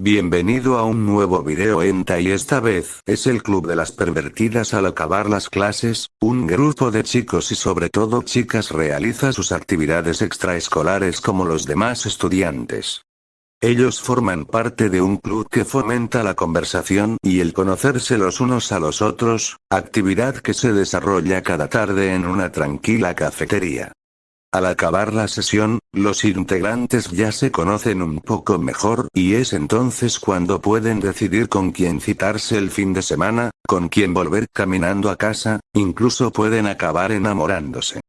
Bienvenido a un nuevo video ENTA y esta vez es el club de las pervertidas al acabar las clases, un grupo de chicos y sobre todo chicas realiza sus actividades extraescolares como los demás estudiantes. Ellos forman parte de un club que fomenta la conversación y el conocerse los unos a los otros, actividad que se desarrolla cada tarde en una tranquila cafetería. Al acabar la sesión, los integrantes ya se conocen un poco mejor y es entonces cuando pueden decidir con quién citarse el fin de semana, con quién volver caminando a casa, incluso pueden acabar enamorándose.